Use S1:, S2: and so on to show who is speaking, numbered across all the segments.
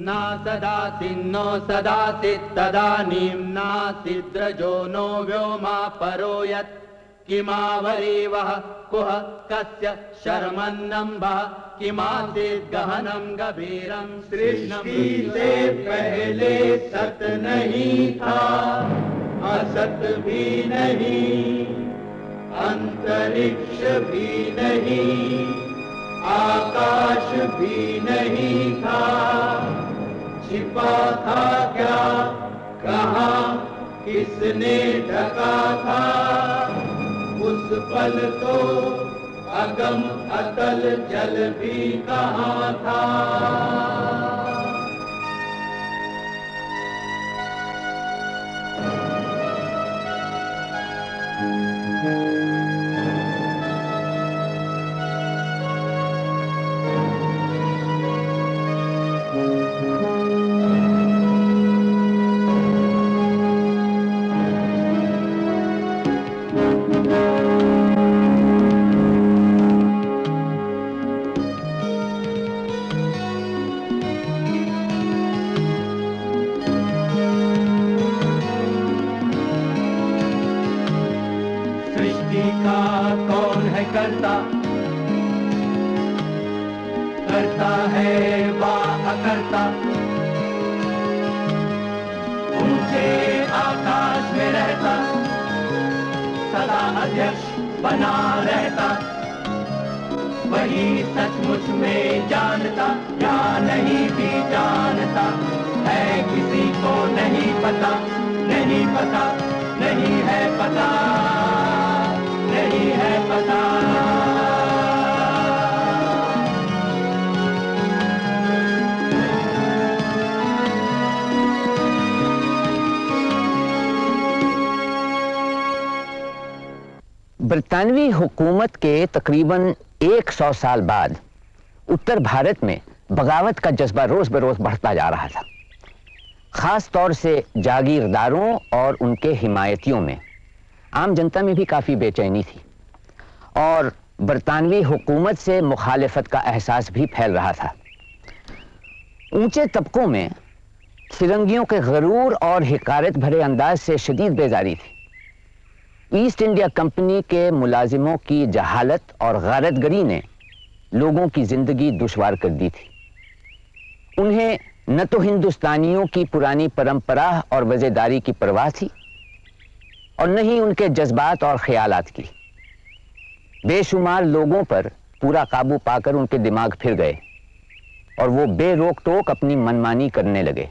S1: न सदासिन्नो सदासित् तदानीं नासिद्रजो नो व्योमा परो यत् किमावरीवः कुह कस्य शर्मन्नम्बः, किमासीत् गहनं गभीरं
S2: सृष्टि से पहले सत नहीं था। असत भी नहीं, अंतरिक्ष भी नहीं। आकाश भी नहीं था। छिपा था क्या? कहा? किसने ढका था? उस पल तो अगम अतल जल भी कहा था?
S1: सृष्टि करता। है वा ऊँचे आकाश में रहता। सदा अध्यक्ष बना रहता। वही सचमुच में जानता, या नहीं भी जानता। है किसी को नहीं पता नहीं पता, नहीं है पता।
S3: बरतानवी हुकूमत के तकरीबन 100 साल बाद उत्तर भारत में बगावत का जज्बा रोज बरोज बढ़ता जा रहा था। खास तौर से जागीरदारों और उनके हिमायतियों में आम जनता में भी काफ़ी बेचैनी थी और बरतानवी हुकूमत से मुखालफत का एहसास भी फैल रहा था। ऊँचे तबकों में फिरंगियों के गरूर और हिकारत भरे अंदाज से शदीद बेजारी थी। ईस्ट इंडिया कंपनी के मुलाजिमों की जहालत और गैरतगरी ने लोगों की ज़िंदगी दुशवार कर दी थी। उन्हें न तो हिंदुस्तानियों की पुरानी परंपरा और वजेदारी की परवाह थी और न ही उनके जज्बात और ख्यालात की। बेशुमार लोगों पर पूरा काबू पाकर उनके दिमाग फिर गए और वो बेरोक टोक अपनी मनमानी करने लगे।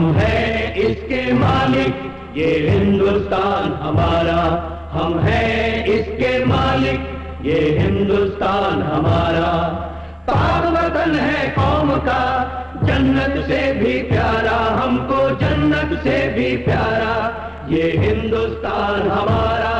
S2: हम हैं इसके मालिक, ये हिंदुस्तान हमारा। हम हैं इसके मालिक, ये हिंदुस्तान हमारा। पाक वतन है कौम का, जन्नत से भी प्यारा। हमको जन्नत से भी प्यारा, ये हिंदुस्तान हमारा।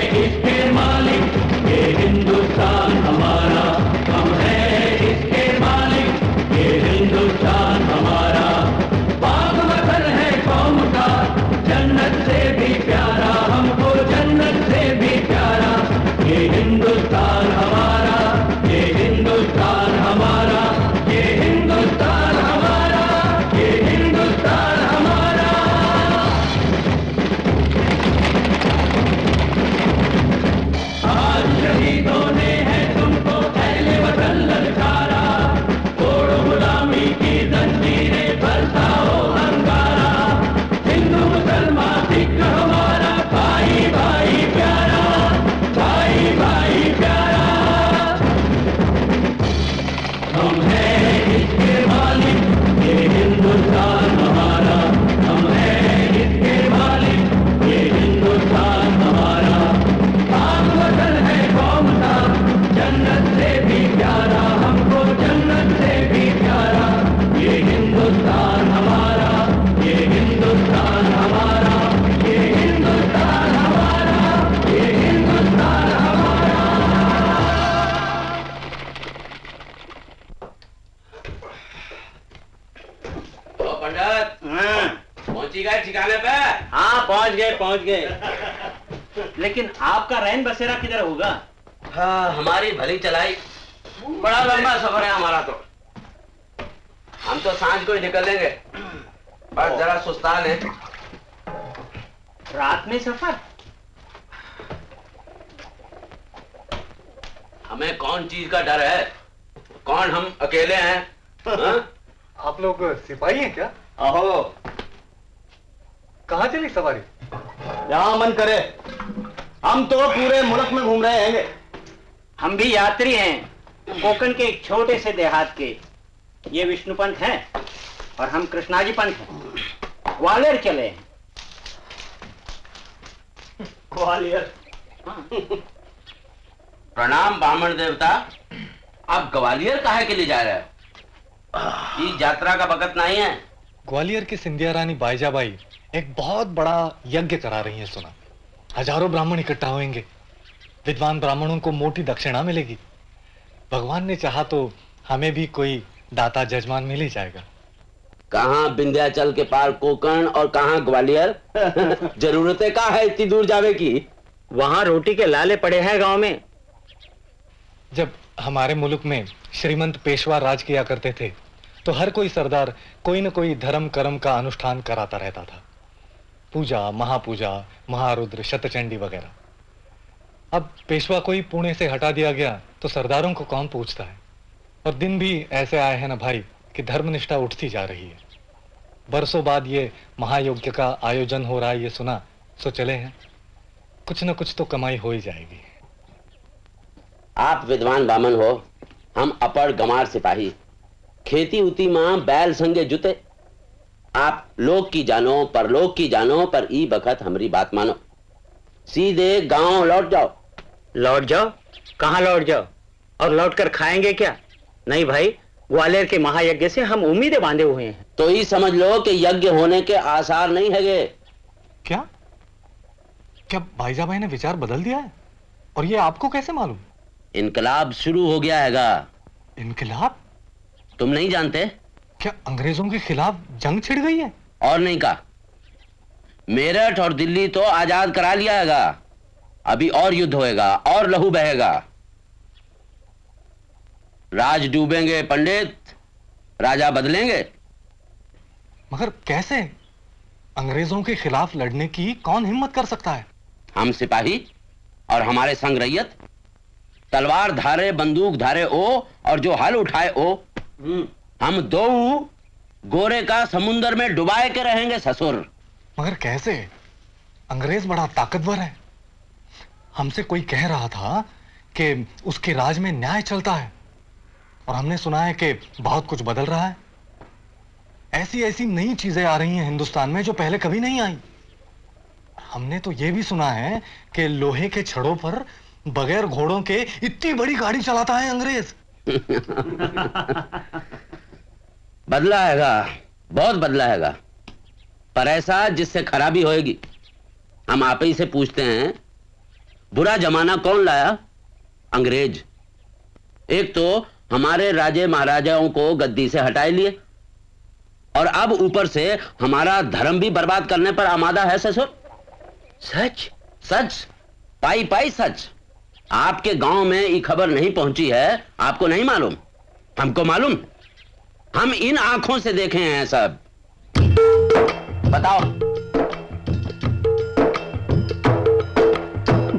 S4: बसेरा किधर होगा?
S5: हाँ हमारी भली चलाई। बड़ा लंबा सफ़र है हमारा तो। हम तो साँझ को ही निकलेंगे बस जरा सुस्तान है।
S4: रात में सफ़र?
S5: हमें कौन चीज़ का डर है? कौन हम अकेले हैं? हाँ?
S6: आप लोग सिपाही हैं क्या?
S5: अहो।
S6: कहाँ चली सवारी?
S4: जहाँ मन करे। हम तो पूरे मुल्क में घूम रहे हैं हम भी यात्री हैं कोकण के एक छोटे से देहात के। ये विष्णु पंत हैं और हम कृष्णाजी पंत हैं। ग्वालियर चले हैं। ग्वालियर।
S5: प्रणाम ब्राह्मण देवता। आप ग्वालियर काहे के लिए जा रहे हो? ये यात्रा का वक्त नहीं है।
S6: ग्वालियर की सिंधिया रानी बाईजाबाई एक बहुत बड़ा यज्ञ करा रही है सुना। हज़ारों ब्राह्मण इकट्ठा होंगे विद्वान ब्राह्मणों को मोटी दक्षिणा मिलेगी। भगवान ने चाहा तो हमें भी कोई दाता जजमान मिल ही जाएगा।
S5: कहाँ विंध्याचल के पार कोकण और कहाँ ग्वालियर? जरूरतें का है इतनी दूर जावे की?
S4: वहाँ रोटी के लाले पड़े हैं गाँव में।
S6: जब हमारे मुल्क में श्रीमंत पेशवा राज किया करते थे तो हर कोई सरदार कोई न कोई धर्म कर्म का अनुष्ठान कराता रहता था। पूजा, महापूजा, महारुद्र, शतचंडी वगैरह। अब पेशवा को ही पुणे से हटा दिया गया तो सरदारों को कौन पूछता है? और दिन भी ऐसे आए हैं ना भाई, कि धर्मनिष्ठा उठती जा रही है। बरसों बाद ये महायज्ञ का आयोजन हो रहा है, ये सुना सो चले हैं। कुछ ना कुछ तो कमाई हो ही जाएगी।
S5: आप विद्वान बामन हो, हम अपर गमार सिपाही। खेती उती माँ बैल संगे जुते आप लोग की जानो पर लोग की जानो पर ई बखत हमारी बात मानो। सीधे गाँव लौट जाओ।
S4: लौट जाओ? कहाँ लौट जाओ? और लौट कर खाएँगे क्या? नहीं भाई ग्वालियर के महायज्ञ से हम उम्मीदें बांधे हुए हैं।
S5: तो ही समझ लो कि यज्ञ होने के आसार नहीं हैगे।
S6: क्या? क्या भाईजाबाई ने विचार बदल दिया है? और ये आपको कैसे मालूम?
S5: इनकलाब शुरू हो गया हैगा।
S6: इनकलाब?
S5: तुम नहीं जानते?
S6: क्या अंग्रेज़ों के खिलाफ जंग छिड़ गई है?
S5: और नहीं कहा। मेरठ और दिल्ली तो आज़ाद करा लिया हैगा अभी और युद्ध होएगा और लहू बहेगा। राज डूबेंगे पंडित राजा बदलेंगे।
S6: मगर कैसे? अंग्रेज़ों के खिलाफ लड़ने की कौन हिम्मत कर सकता है?
S5: हम सिपाही और हमारे संग रैयत। तलवार धारे बंदूक धारे ओ और जो हल उठाए ओ। हम दो गोरे का समुंदर में डुबाए के रहेंगे ससुर।
S6: मगर कैसे? अंग्रेज़ बड़ा ताकतवर है। हमसे कोई कह रहा था कि उसके राज में न्याय चलता है। और हमने सुना है कि बहुत कुछ बदल रहा है। ऐसी ऐसी नई चीज़ें आ रही हैं हिंदुस्तान में जो पहले कभी नहीं आई। हमने तो ये भी सुना है कि लोहे के छड़ों पर बगैर घोड़ों के इतनी बड़ी गाड़ी चलाता है अंग्रेज़।
S5: बदला हैगा, बहुत बदला हैगा। पर ऐसा जिससे खराबी होएगी, हम आप ही से पूछते हैं, बुरा जमाना कौन लाया? अंग्रेज़। एक तो हमारे राजे महाराजाओं को गद्दी से हटाए लिए, और अब ऊपर से हमारा धर्म भी बर्बाद करने पर आमादा है, ससुर। सच? सच? पाई पाई सच। आपके गाँव में ये खबर नहीं पहुँची है, आपको नहीं मालूम? हमको मालूम? हम इन आँखों से देखे हैं सब। बताओ।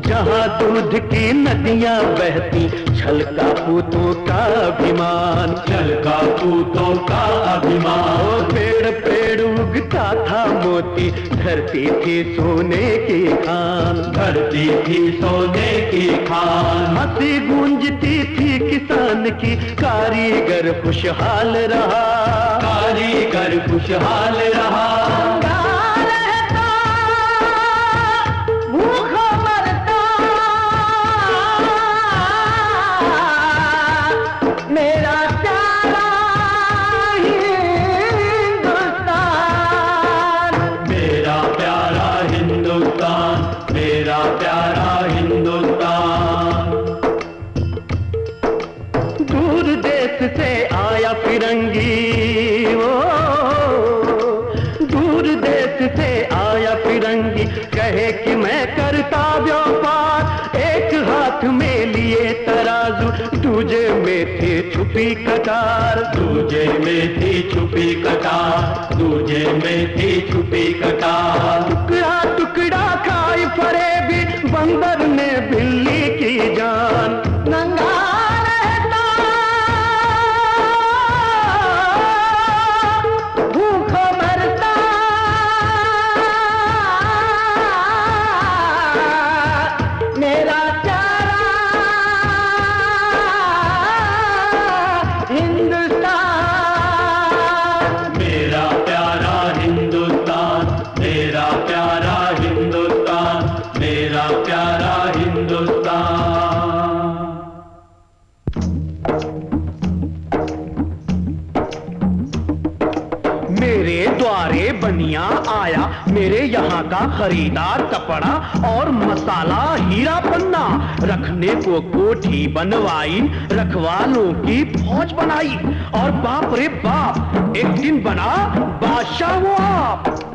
S7: जहाँ दूध की नदियाँ बहती छलका पूतों का अभिमान।
S8: छलका पूतों का अभिमान।
S7: पेड़ पेड़ उगता था मोती धरती थी सोने की खान।
S8: धरती थी सोने की खान।
S7: हँसी गूंजती थी किसान की कारीगर खुशहाल रहा।
S8: कारीगर खुशहाल रहा।
S7: छुपी कटार
S8: दूजे में थी छुपी कटार दूजे में थी छुपी कटार
S7: का कपड़ा और मसाला, हीरा पन्ना। रखने को कोठी बनवाई, रखवालों की फौज बनाई। और बाप रे बाप, एक दिन बना बादशाह वो आप।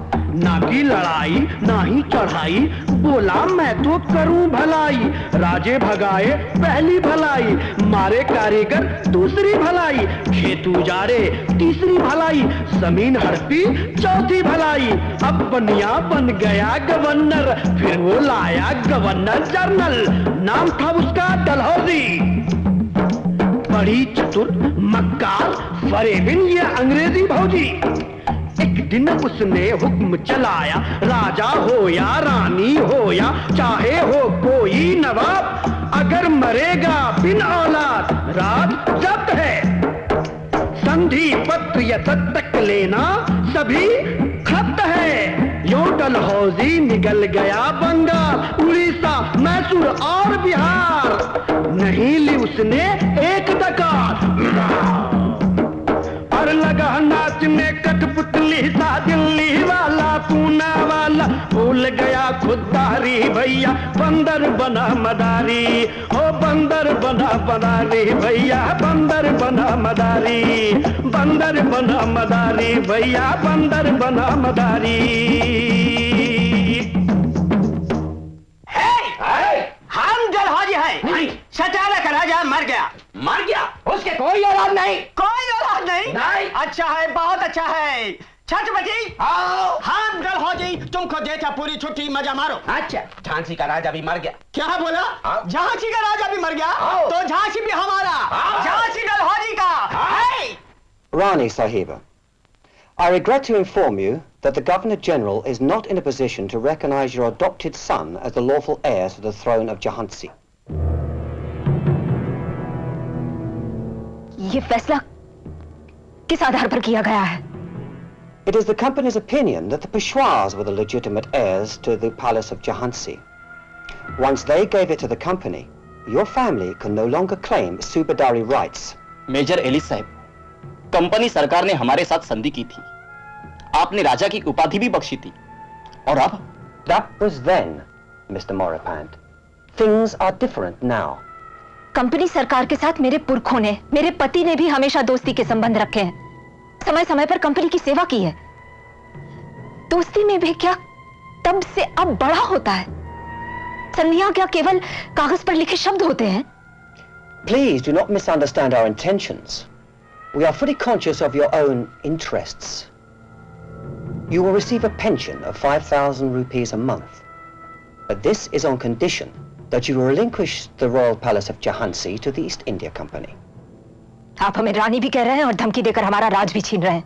S7: ना की लड़ाई, ना ही चढ़ाई, बोला मैं तो करूँ भलाई। राजे भगाए पहली भलाई, मारे कारीगर दूसरी भलाई। खेत उजारे तीसरी भलाई ज़मीन हड़पी, चौथी भलाई। अब बनिया बन गया गवर्नर, फिर वो लाया गवर्नर जनरल। नाम था उसका डलहौजी। बड़ी चतुर, मक्कार, फरेबिन, ये अंग्रेज़ी भौजी। एक दिन उसने हुक्म चलाया, राजा हो या रानी हो या चाहे हो कोई नवाब, अगर मरेगा बिन औलाद राज जब्त है। संधि पत्र या तक लेना, सभी खत है। यो हौजी निकल गया बंगाल, उड़ीसा, मैसूर और बिहार। नहीं ली उसने एक डकार और लगा नाचने कठपुतली सा दिल्ली वाला पूना वाला। भूल गया खुददारी भैया बंदर बना मदारी। हो बंदर बना मदारी भैया बंदर बना मदारी। बंदर बना मदारी भैया बंदर बना मदारी।
S4: हम जलहौजी हैं। सचारा का राजा मर गया
S5: मर गया
S4: उसके कोई औलाद नहीं कोई औलाद नहीं नहीं अच्छा है बहुत अच्छा है छठ छत्रपति आओ हम जलहौजी तुमको देता पूरी छुट्टी मज़ा मारो
S5: अच्छा झांसी का राजा भी मर गया
S4: क्या बोला
S5: हाँ।
S4: झांसी का राजा भी मर गया
S5: हाँ।
S4: तो झांसी भी हमारा झांसी
S5: हाँ।
S4: झांसी जलहौजी का है
S9: Rani Sahiba, I regret to inform you that the Governor General is not in a position to recognize your adopted son as the lawful heir to the throne of Jahansi.
S10: ये फैसला किस आधार पर किया गया है
S9: It is the company's opinion that the Peshwas were the legitimate heirs to the palace of Jahansi. Once they gave it to the company, your family can no longer claim subadari rights.
S11: Major Ellis साहब company सरकार ने हमारे साथ संधि की थी आपने राजा की उपाधि भी बख्शी थी और अब
S9: That was then, Mr. Moripand. Things are different now.
S10: Company सरकार के साथ मेरे पुरखों ने, मेरे पति ने भी हमेशा दोस्ती के संबंध रखे हैं। समय समय पर कंपनी की सेवा की है। दोस्ती में भी क्या तब से अब बड़ा होता है? संधिया क्या केवल कागज़ पर लिखे शब्द होते हैं?
S9: Please do not misunderstand our intentions we are fully conscious of your own interests you receive a pension of 5000 rupees a month but this is on condition that you relinquish the royal palace of Jhansi to the East India Company.
S10: आप हमें रानी भी कह रहे हैं और धमकी देकर हमारा राज भी छीन रहे हैं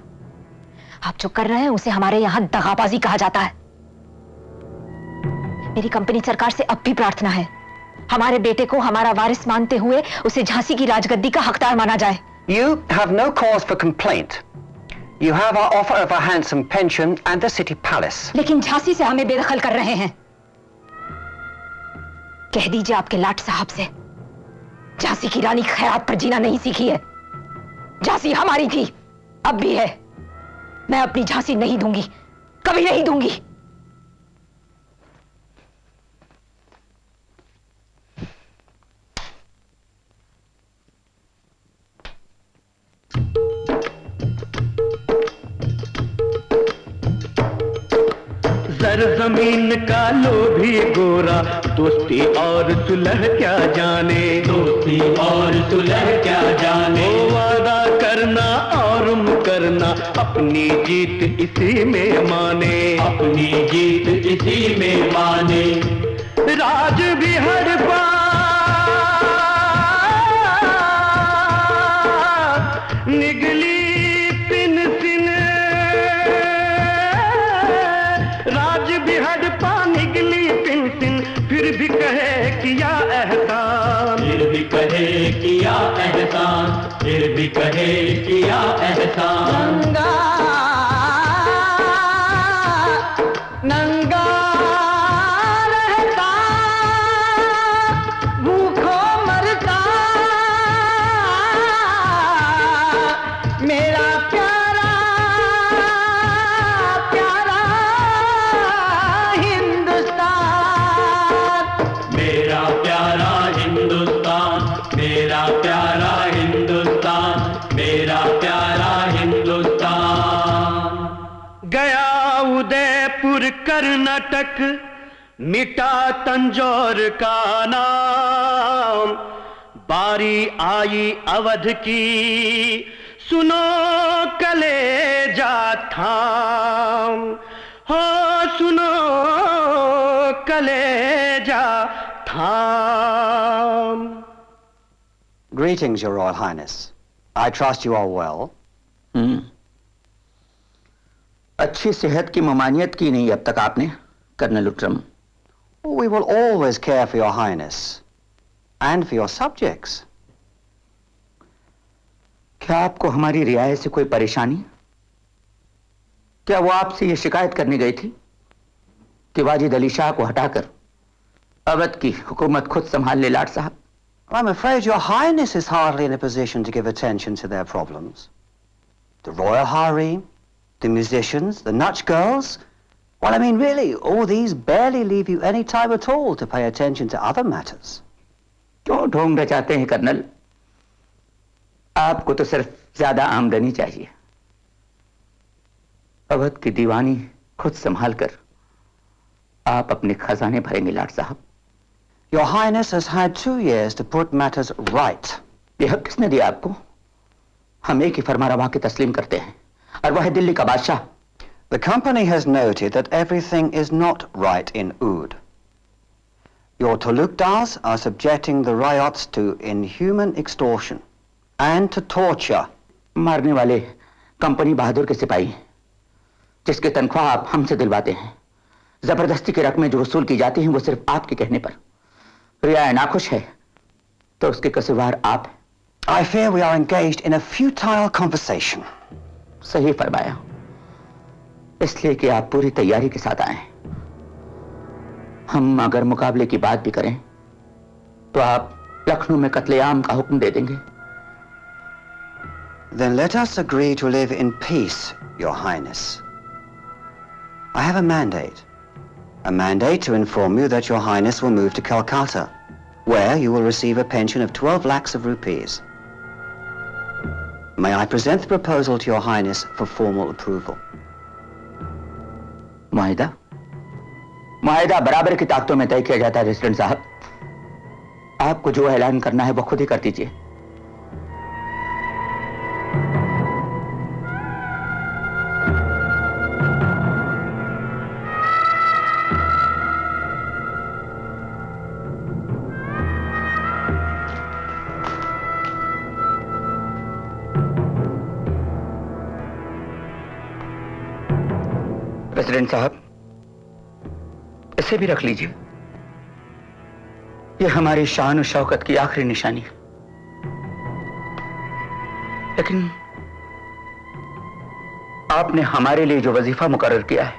S10: आप जो कर रहे हैं उसे हमारे यहाँ दगाबाजी कहा जाता है मेरी कंपनी सरकार से अब भी प्रार्थना है हमारे बेटे को हमारा वारिस मानते हुए उसे झांसी की राजगद्दी का हकदार माना जाए
S9: You have no cause for complaint. You have our offer of a handsome pension and the city palace.
S10: लेकिन झांसी से हमें बेदखल कर रहे हैं कह दीजिए आपके लाट साहब से। झांसी की रानी खैरात पर जीना नहीं सीखी है। झांसी हमारी थी, अब भी है। मैं अपनी झांसी नहीं दूँगी, कभी नहीं दूँगी।
S7: ज़मीन का लोभी गोरा। दोस्ती और सुलह क्या जाने?
S8: दोस्ती और सुलह क्या जाने?
S7: वादा करना और करना अपनी जीत इसी में माने।
S8: अपनी जीत इसी में माने।
S7: राज भी हर निगली कहे किया मिटा तंजौर का नाम। बारी आई अवध की सुनो कलेजा थाम। हो सुनो कलेजा थाम।
S9: Greetings, Your Royal Highness. I trust you are well.
S3: हम्म अच्छी सेहत की ममानियत की नहीं अब तक आपने colonel Outram
S9: We will always care for Your Highness and for your subjects.
S3: क्या आपको हमारी रियायत से कोई परेशानी क्या वो आपसे ये शिकायत करने गई थी कि वाजिद अली शाह को हटाकर अवध की हुकूमत खुद संभाल ले लाट साहब
S9: I'm afraid Your Highness is hardly in a position to give attention to their problems. The royal harem, the musicians, the Nutch girls. Well, I mean, really, all these barely leave you any time at all to pay attention to other matters.
S3: क्यों ढोंग रचाते हैं colonel आपको तो सिर्फ़ ज़्यादा आमदनी चाहिए अवध की दीवानी खुद संभाल कर आप अपने खजाने भरेंगे लाट साहब
S9: Your Highness has had two years to put matters right.
S3: ये हक किसने दिया आपको हम एक ही फरमारवा के तस्लीम करते हैं और वह है दिल्ली का बादशाह
S9: The company has noted that everything is not right in Oud. Your Talukdars are subjecting the riots to inhuman extortion and to torture.
S3: मारने वाले कंपनी बहादुर के सिपाही हैं, जिसके तनख्वाह आप हमसे दिलवाते हैं ज़बरदस्ती की रकमें जो वसूल की जाती हैं वो सिर्फ़ आपके कहने पर रिया नाखुश है तो उसके कसूरवार आप हैं।
S9: I fear we are engaged in a futile conversation.
S3: सही फरमाया इसलिए कि आप पूरी तैयारी के साथ आए हम अगर मुकाबले की बात भी करें तो आप लखनऊ में कत्लेआम का हुक्म दे देंगे
S9: Then let us agree to live in peace, Your Highness. I have a mandate. A mandate to inform you that Your Highness will move to Calcutta. where you will receive a pension of 12 lakhs of rupees. May I present the proposal to your highness for formal approval?
S3: माहिदा? माहिदा बराबर की ताकतों में तय किया जाता है resident साहब। आपको जो ऐलान करना है, वो खुद ही कर दीजिए। प्रेसिडेंट साहब, इसे भी रख लीजिए। यह हमारी शान और शौकत की आखिरी निशानी है। लेकिन आपने हमारे लिए जो वजीफा मुकर्र किया है,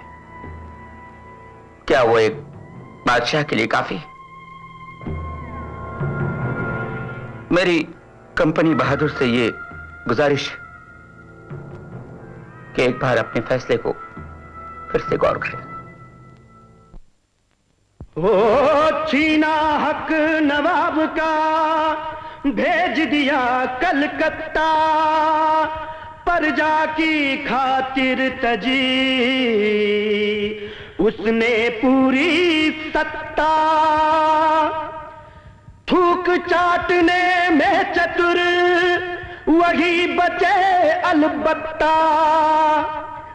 S3: क्या वो एक बादशाह के लिए काफ़ी है? मेरी कंपनी बहादुर से ये गुजारिश कि एक बार अपने फैसले को फिर से गौर करें।
S7: ओ छीना हक नवाब का, भेज दिया कलकत्ता। प्रजा की खातिर तजी उसने पूरी सत्ता। थूक चाटने में चतुर, वही बचे अलबत्ता।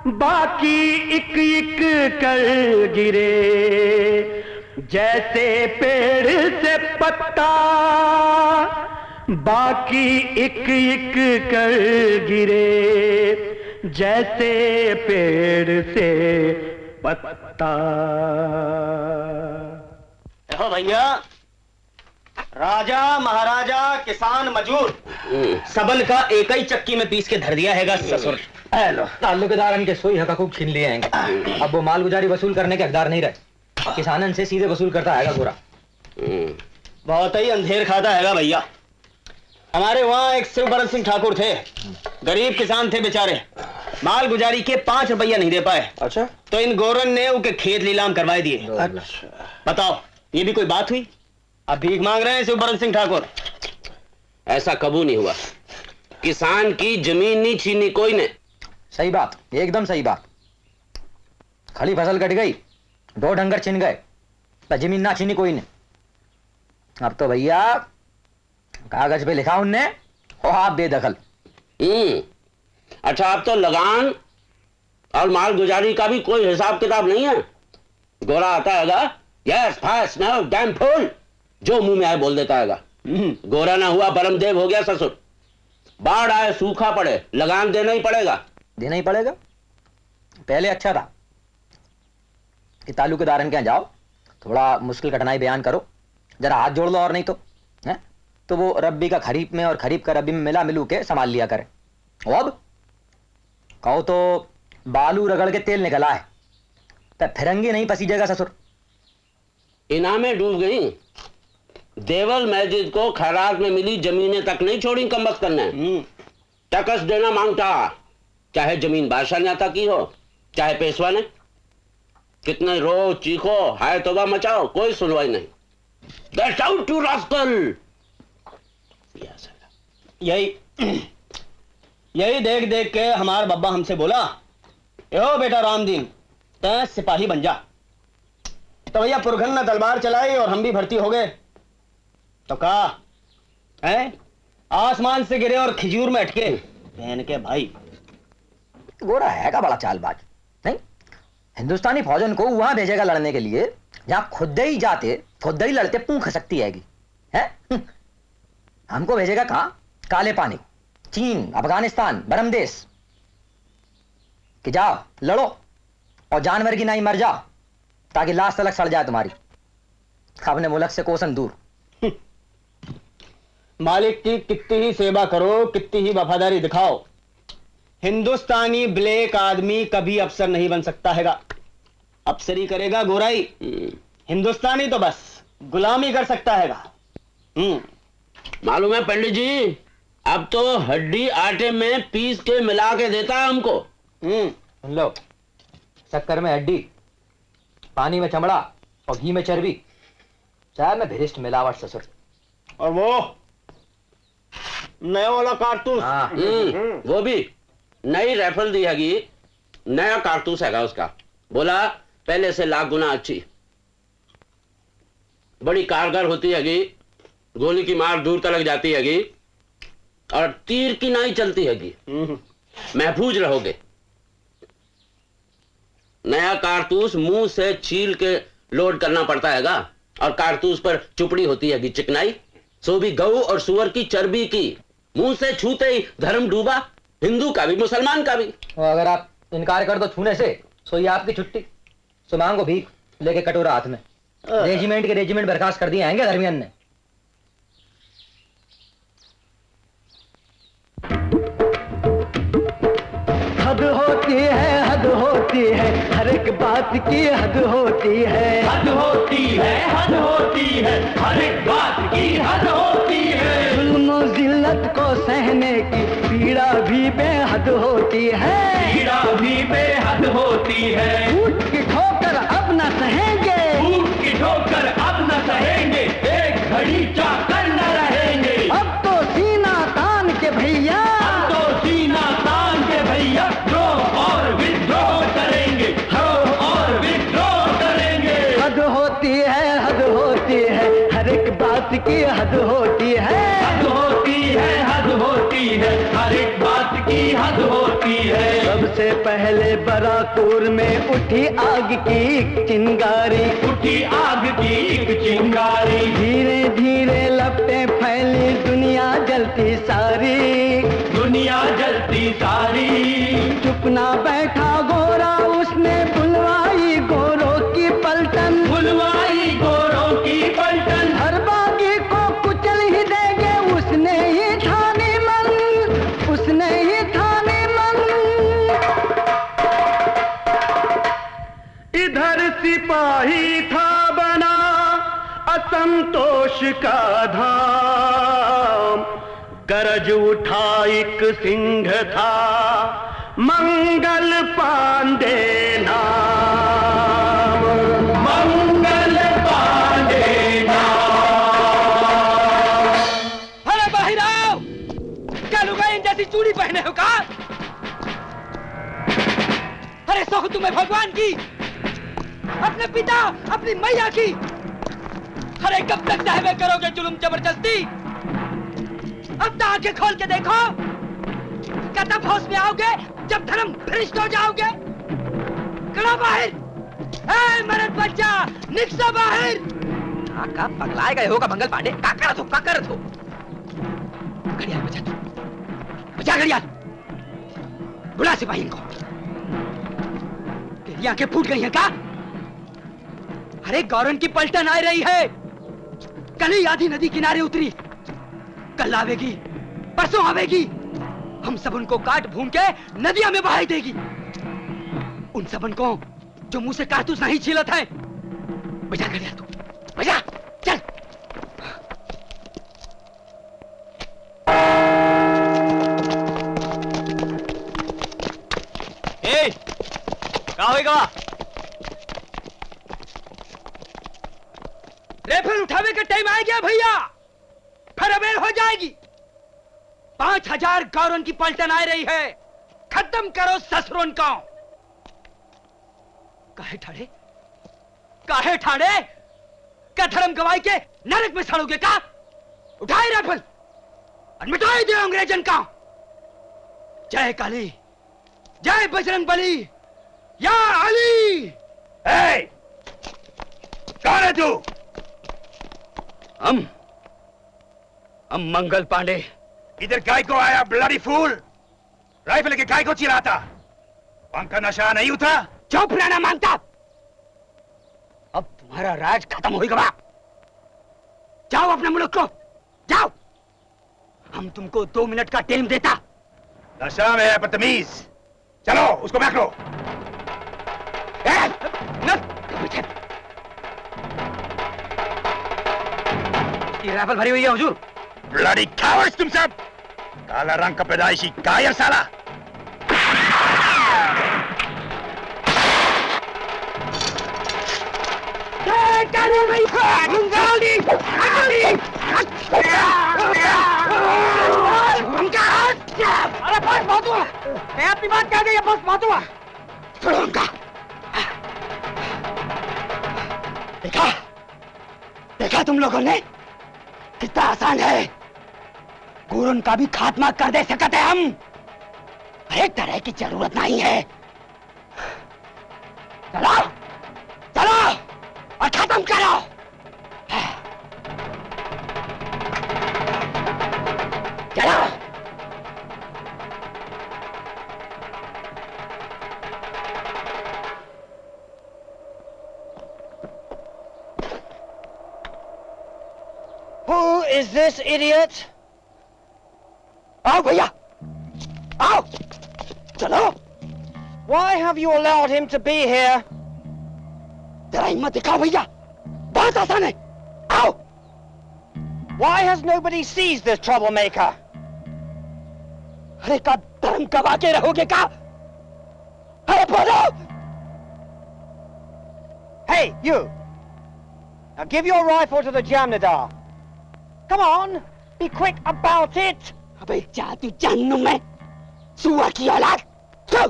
S7: बाकी इक इक कर गिरे। जैसे पेड़ से पत्ता बाकी इक इक कर गिरे। जैसे पेड़ से पत्ता।
S11: देखो भैया राजा महाराजा किसान मजूर सबल का एक ही चक्की में पीस के धर दिया हैगा ससुर।
S12: ताल्लुकेदार के सोई हका खूब छीन लिए हैं। अब वो माल गुजारी वसूल करने के हकदार नहीं रहे। किसानन से सीधे वसूल करता है गोरा।
S11: बहुत ही अंधेर खाता हैगा भैया। हमारे वहाँ एक शिवभरत सिंह ठाकुर थे। गरीब किसान थे बेचारे। माल गुजारी के पाँच रुपया नहीं दे पाए।
S12: अच्छा।
S11: तो इन गोरन ने उनके खेत नीलाम करवाए दिए। अच्छा बताओ ये भी कोई बात हुई? अब भीख मांग रहे हैं शिवभरत सिंह ठाकुर?
S5: ऐसा कबू नहीं हुआ। किसान की ज़मीन नहीं छीनी कोई ने।
S12: सही बात एकदम सही बात। खड़ी फ़सल कट गई दो डंगर छिन गए पर ज़मीन ना छीनी कोई ने। अब तो भैया कागज़ पे लिखा उनने हो आप बेदखल।
S5: हम्म अच्छा अब तो लगान और माल गुजारी का भी कोई हिसाब किताब नहीं है। गोरा आता हैगा yes fast no damn fool जो मुँह में आए बोल देता हैगा गोरा ना हुआ बरमदेव हो गया ससुर। बाढ़ आए सूखा पड़े लगान देना ही पड़ेगा।
S12: देना ही पड़ेगा। पहले अच्छा था कि ताल्लुकेदारन के यहाँ जाओ थोड़ा मुश्किल कठिनाई बयान करो जरा हाथ जोड़ लो और नहीं तो है? तो वो रब्बी का खरीफ में और खरीफ का रब्बी में मिला मिलू के संभाल लिया करे। अब कहो तो बालू रगड़ के तेल निकला है तो फिरंगी नहीं पसीजेगा ससुर।
S5: इनामें डूब गई। देवल मस्जिद को खैरात में मिली जमीनें तक नहीं छोड़ी कमबख्त करने। टकस देना माँगता। चाहे ज़मीन बादशाह ने अता की हो चाहे पेशवा ने। कितने रो चीखो हाय तोबा मचाओ कोई सुनवाई नहीं। Get out, you rascal!
S11: यही यही देख देख के हमार बब्बा हमसे बोला यो बेटा रामदीन तय सिपाही बन जा। तो भैया पुरखन ने तलवार चलाई और हम भी भर्ती हो गए। तो कहा आसमान से गिरे और खिजूर में अटके। बहन के भाई
S12: गोरा है का बड़ा चालबाज। नहीं, हिंदुस्तानी फौजन को वहाँ भेजेगा लड़ने के लिए, जहाँ खुद ही जाते, खुद ही लड़ते, पूंख खसकती हैगी है? हम्म। हमको भेजेगा कहा? काले पानी चीन, अफ़गानिस्तान बरमदेश कि जाओ, लड़ो, और जानवर की नाई मर जाओ, ताकि लाश तलक सड़ जाए तुम्हारी। अपने मुल्क से कोसन दूर।
S11: मालिक की कितनी ही सेवा करो, कितनी ही वफादारी दिखाओ हिंदुस्तानी ब्लैक आदमी कभी अफसर नहीं बन सकता हैगा। अफसरी करेगा गोराई। हिंदुस्तानी तो बस गुलामी कर सकता हैगा।
S5: मालूम है पंडित जी अब तो हड्डी आटे में पीस के मिला के देता है हमको।
S12: लो शक्कर में हड्डी पानी में चमड़ा और घी में चर्बी। चाय में भिरिष्ट मिलावट ससुर।
S13: और वो नया वाला कारतूस।
S5: हम्म, वो भी। नई राइफल दी हैगी। नया कारतूस हैगा उसका। बोला पहले से लाख गुना अच्छी। बड़ी कारगर होती हैगी। गोली की मार दूर तक जाती हैगी। और तीर की नाई चलती हैगी। महफूज रहोगे। नया कारतूस मुँह से छील के लोड करना पड़ता हैगा। और कारतूस पर चुपड़ी होती हैगी चिकनाई। सो भी गऊ और सुअर की चर्बी की। मुँह से छूते ही धर्म डूबा। हिंदू का भी मुसलमान का भी।
S12: और अगर आप इनकार कर दो छूने से सो ये आपकी छुट्टी। सो मांगो भीख लेके कटोरा हाथ में। रेजिमेंट के रेजिमेंट बर्खास्त कर दिए आएँगे धर्मियन ने
S14: हद होती है हद होती है हर एक बात की हद होती है।
S8: हद होती है हद होती है हर एक बात की हद होती है।
S14: जुल्म जिल्लत को सहने की पीड़ा भी बेहद होती है।
S8: पीड़ा भी बेहद होती है।
S14: ऊट की ठोकर अब न सहेंगे।
S8: ऊट की ठोकर अब न सहेंगे। एक घड़ी चाकर न रहेंगे।
S14: अब तो सीना तान के भैया।
S8: अब तो सीना तान के भैया द्रोह और विद्रोह करेंगे। द्रोह और विद्रोह करेंगे।
S14: हद होती है हद होती है। हर एक बात की हद होती सबसे पहले बराकूर में उठी आग की चिंगारी।
S8: उठी आग की चिंगारी।
S14: धीरे धीरे लपटे फैली दुनिया जलती सारी।
S8: दुनिया जलती सारी।
S14: चुपना बैठा गोरा सिपाही था बना असंतोष का धाम। गरज उठा एक सिंह था, मंगल पांडे नाम।
S8: मंगल पांडे
S15: अरे बाहर आओ क्या लुगाई जैसी चूड़ी पहने हो का? अरे सौख तुम्हें भगवान की अपने पिता, अपनी मैया की। अरे कब तक सहवे करोगे जुल्म ज़बरदस्ती। अब तो आँखें खोल के देखो। तब होश में आओगे, जब धर्म भ्रष्ट हो जाओगे। कड़ा बाहर। मरद बच्चा, निकसा बाहर।
S12: का पगलाए गए होगा मंगल पांडे। का करत हो का करत हो
S15: घड़ियाल बजा तू। बजा घड़ियाल। बुला सिपाही इनको। तेरी आँखें फूट गई हैं, क्या? अरे गौरन की पलटन आ रही है। कल ही आधी नदी किनारे उतरी। कल आवेगी, परसों आवेगी। हम सब उनको काट भूम के नदिया में बहाई देगी। उन सबन को जो मुँह से कारतूस नहीं छीलत है। बजा घड़ियाल तू। बजा चल।
S13: ए होएगा
S15: रेफर उठावे का टाइम आ गया भैया। फिर अबेर हो जाएगी। पाँच हज़ार गौरन की पलटन आ रही है। खत्म करो ससुरन का। काहे ठाड़े काहे ठाड़े क्या धर्म गवाई के नरक में सड़ोगे का? उठाए राइफल और मिटाई दे अंग्रेजन का। जय काली। जय बजरंग बली। या अली।
S13: ए, कौन है तू?
S15: हम हम मंगल पांडे
S13: इधर गाय को आया ब्लडी फूल राइफल के काय को चिराता पंखा नशा नहीं उठा
S15: चुप रहना माँगता अब तुम्हारा राज खत्म हो गया जाओ अपने मुल्क को जाओ हम तुमको दो मिनट का टाइम देता
S13: नशा में है बदतमीज चलो उसको बैठ लो
S15: की राइफल भरी हुई है हुजूर।
S13: ब्लडी कावर्स तुम सब! काला रंग का पैदाइशी कायर साला
S2: अरे अपनी बात कह गई बस हुआ
S15: उनका देखा? देखा तुम लोगों ने? कितना आसान है। गुरुन का भी खात्मा कर दे, सकते हम। हर तरह की ज़रूरत नहीं है। चलो चलो, और खत्म करो।
S2: Who is this idiot?
S15: आओ भैया आओ चलो
S2: Why have you allowed him to be here?
S15: जरा हिम्मत दिखाओ भैया बहुत आसान है आओ
S2: Why has nobody seized this troublemaker?
S15: अरे का धर्म कमा के रहोगे का अरे बोलो
S2: Hey, you! Now give your rifle to the Jamnadar. Come on, be quick about it!
S15: अबे जा तू जानू मैं सुअर की औलाद सो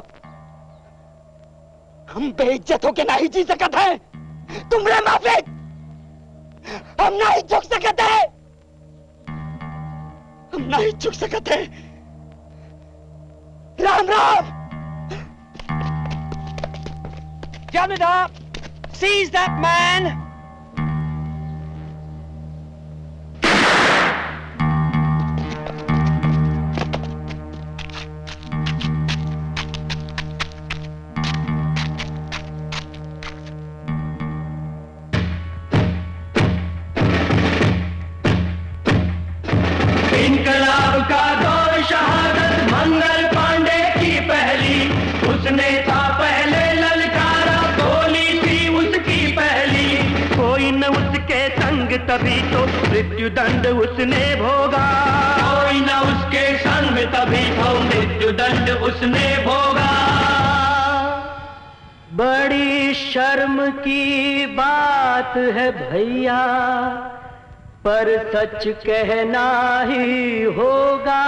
S15: हम बेइज्जत होके नहीं जी सकते हैं तुमरे माफ़ी हम नहीं झुक सकते हम नहीं झुक सकते Ram Ram
S2: Jamnadar, seize that man!
S14: की बात है भैया पर सच कहना ही होगा।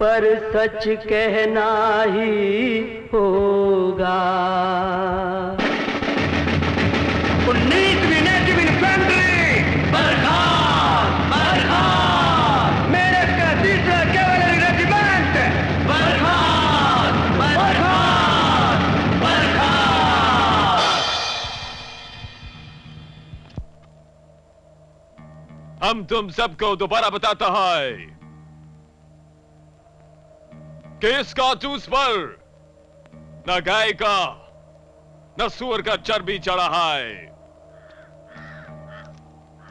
S14: पर सच कहना ही होगा।
S16: हम तुम सबको दोबारा बताता है। कि इस कारतूस पर? न गाय का, न सुअर का चर्बी चढ़ा है।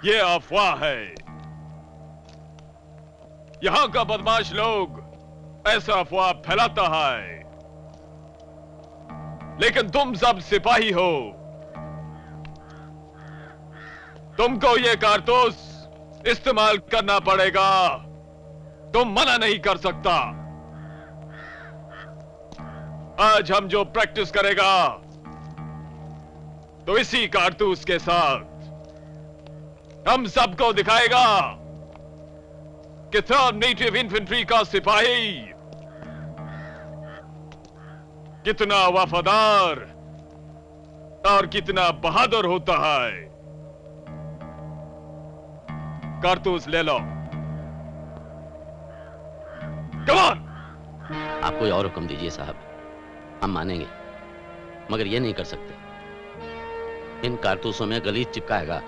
S16: ये अफवाह है। यहाँ का बदमाश लोग ऐसा अफवाह फैलाता है। लेकिन तुम सब सिपाही हो। तुमको ये कारतूस इस्तेमाल करना पड़ेगा। तुम मना नहीं कर सकता। आज हम जो प्रैक्टिस करेगा तो इसी कारतूस के साथ हम सबको दिखाएगा कि थर्ड नेटिव इन्फेंट्री का सिपाही कितना वफादार और कितना बहादुर होता है। कारतूस ले लो। कमान
S5: आप कोई और हुक्म दीजिए साहब। हम मानेंगे मगर ये नहीं कर सकते। इन कारतूसों में गलीज चिपका चिपकाएगा।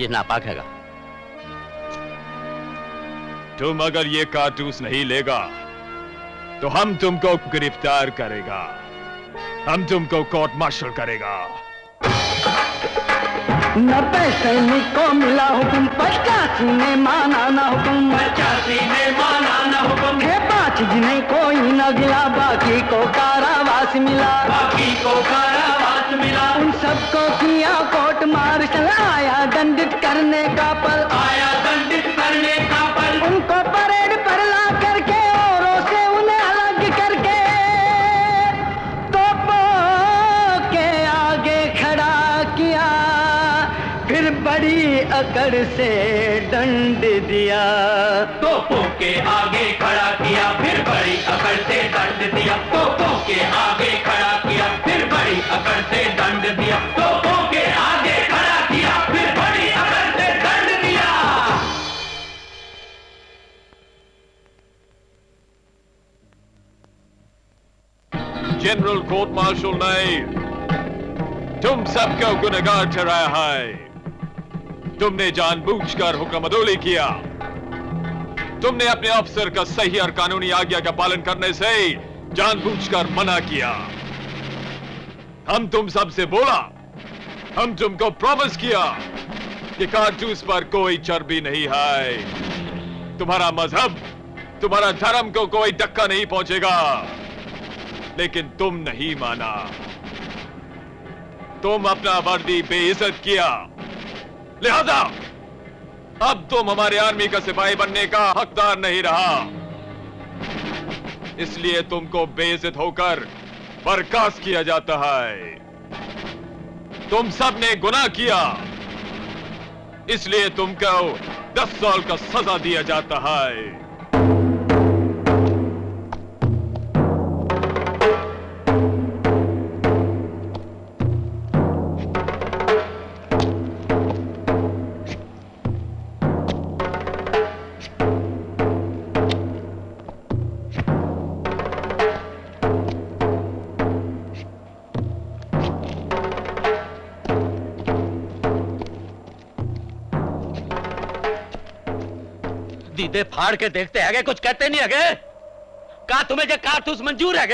S5: ये नापाक हैगा।
S16: तुम अगर ये कारतूस नहीं लेगा तो हम तुमको गिरफ़्तार करेगा। हम तुमको कोर्ट मार्शल करेगा।
S14: नब्बे सैनिक को मिला हुकुम पचासी ने माना ना हुकुम। पचासी ने माना ना हुकुम। है पाँच जिन्हें कोई न गिला बाकी को कारावास मिला। बाकी को कारावास मिला। उन सबको फिर बड़ी
S7: अकड़ से दंड दिया।
S8: तोपों के आगे खड़ा किया फिर बड़ी अकड़ से दंड दिया। तोपों के आगे खड़ा किया फिर बड़ी अकड़ से दंड दिया। तोपों के आगे खड़ा किया फिर बड़ी अकड़ से दंड दिया।
S16: जनरल कोर्ट मार्शल ने तुम सबको गुनहगार ठहराया है। तुमने जानबूझकर हुक्म अदोली किया। तुमने अपने अफसर का सही और कानूनी आज्ञा का पालन करने से जानबूझकर मना किया। हम तुम सबसे बोला, हम तुमको प्रॉमिस किया कि कारतूस पर कोई चर्बी नहीं है। तुम्हारा मज़हब, तुम्हारा धर्म को कोई धक्का नहीं पहुंचेगा। लेकिन तुम नहीं माना। तुम अपना वर्दी बेइज्जत किया। लिहाजा, अब तुम हमारे आर्मी का सिपाही बनने का हकदार नहीं रहा। इसलिए तुमको बेइज्जत होकर बर्खास्त किया जाता है। तुम सबने गुनाह किया। इसलिए तुमको दस साल का सजा दिया जाता है।
S4: दीदे फाड़ के देखते है कुछ कहते नहीं है का तुम्हें जो कारतूस मंजूर है